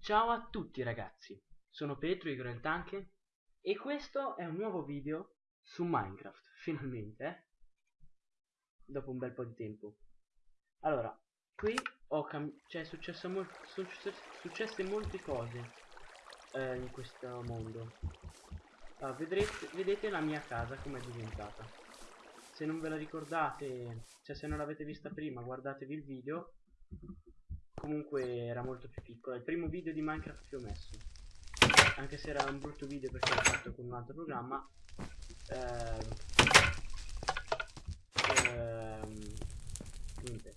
Ciao a tutti ragazzi, sono Petro Igor Tanke e questo è un nuovo video su Minecraft, finalmente, eh? dopo un bel po' di tempo. Allora, qui ho cioè, successo sono successe molte cose eh, in questo mondo. Allora, vedrete, vedete la mia casa come è diventata. Se non ve la ricordate, cioè se non l'avete vista prima, guardatevi il video. Comunque era molto più piccola. Il primo video di Minecraft che ho messo. Anche se era un brutto video perché l'ho fatto con un altro programma. Ehm, ehm, niente.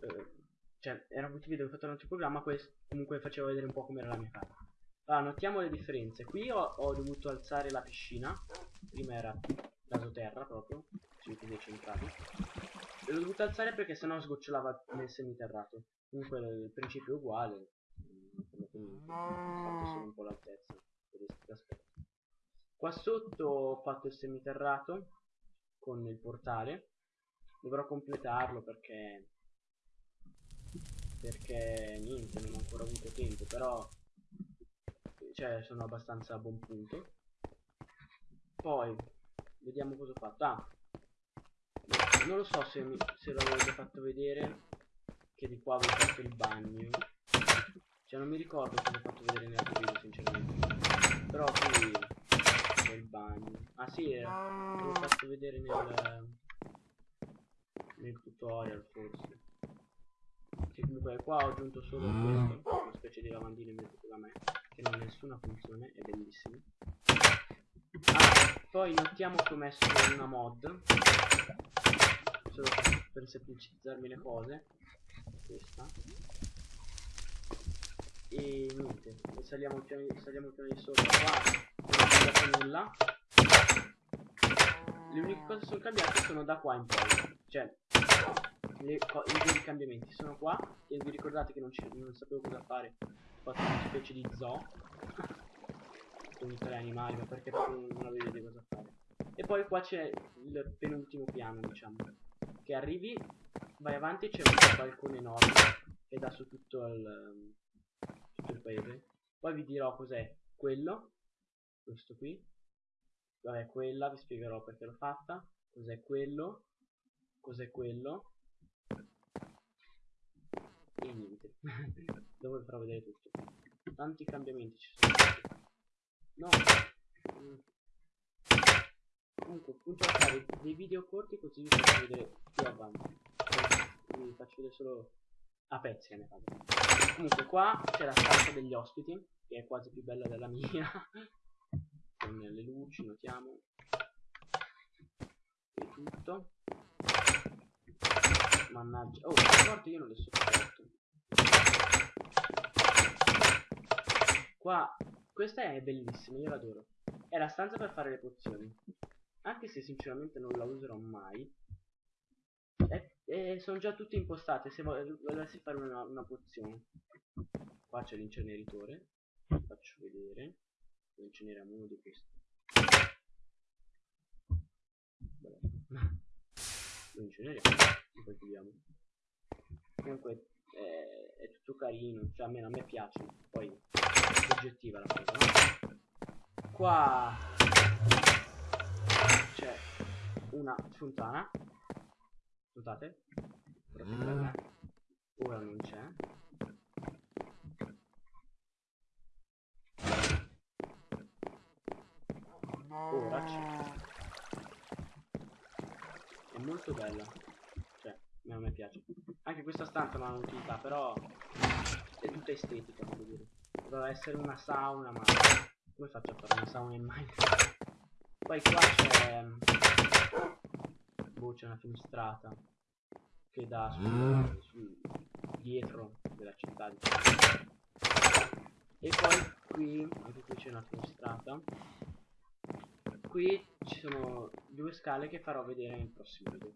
Eh, cioè, era un brutto video che ho fatto con un altro programma. Comunque faceva vedere un po' come era la mia casa. Allora, notiamo le differenze. Qui ho, ho dovuto alzare la piscina. Prima era terra proprio. Sui piedi centrali. L'ho dovuto alzare perché sennò sgocciolava nel semiterrato. Comunque il principio è uguale. Quindi ho fatto solo un po' l'altezza. Qua sotto ho fatto il semiterrato con il portale. Dovrò completarlo perché perché niente, non ho ancora avuto tempo, però cioè sono abbastanza a buon punto poi vediamo cosa ho fatto. Ah. Non lo so se, mi, se l'avevo già fatto vedere che di qua avevo fatto il bagno. Cioè non mi ricordo cosa ho fatto vedere nell'altro video sinceramente. Però qui c'è il bagno. Ah sì eh, l'avevo fatto vedere nel nel tutorial forse. Sì, comunque qua ho aggiunto solo questo una specie di lavandino invece da me che non ha nessuna funzione, è bellissimo. Poi notiamo che ho messo una mod, solo per semplicizzarmi le cose, questa. E niente, saliamo il piano, saliamo il di sopra, qua non è cambiato nulla. Le uniche cose che sono cambiate sono da qua in poi, cioè le, i cambiamenti sono qua. E vi ricordate che non, non sapevo cosa fare. Fatto una specie di zoo. Con tre animali ma perché proprio non avevo idea cosa fare e poi qua c'è il penultimo piano diciamo. Che arrivi vai avanti c'è un balcone enorme che dà su tutto il, tutto il paese. Poi vi dirò cos'è quello questo qui. Vabbè quella vi spiegherò perché l'ho fatta. Cos'è quello cos'è quello. E niente. Dopo vi farò vedere tutto. Tanti cambiamenti ci sono no. Comunque punto a fare dei video corti così vi faccio vedere più avanti. Vi faccio vedere solo a pezzi ne faccio comunque qua c'è la stanza degli ospiti che è quasi più bella della mia. Con le luci notiamo. E tutto. Mannaggia. Oh la porta io non le sopporto Qua, questa è bellissima, io l'adoro. È la stanza per fare le pozioni. Anche se sinceramente non la userò mai. E, e sono già tutte impostate se volessi fare una, una pozione. Qua c'è l'inceneritore. Faccio vedere. Lo inceneriamo uno di questi. Lo inceneriamo. Poi chiudiamo. Comunque eh, è tutto carino. Cioè almeno a me piace. Poi oggettiva la cosa, no? Qua c'è una fontana. Mm. Ora non c'è. Ora c'è. È molto bella. Cioè, a me piace. Anche questa stanza non ha un'utilità, però è tutta estetica, voglio dire. Doveva essere una sauna, ma come faccio a fare una sauna in Minecraft? Poi qua c'è... Boh, c'è una finestrata che dà sul, mm. sul dietro della città diciamo. E poi qui, anche qui c'è una finestrata. Qui ci sono due scale che farò vedere nel prossimo video.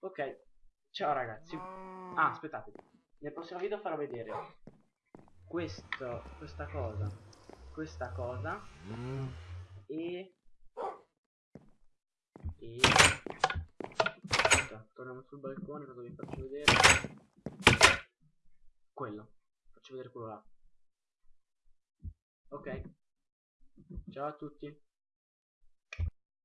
Ok, ciao ragazzi. Ah, aspettate. Nel prossimo video farò vedere questo, questa cosa, questa cosa mm. e, e... Aspetta, torniamo sul balcone, cosa vi faccio vedere? Quello. Faccio vedere quello là. Ok. Ciao a tutti.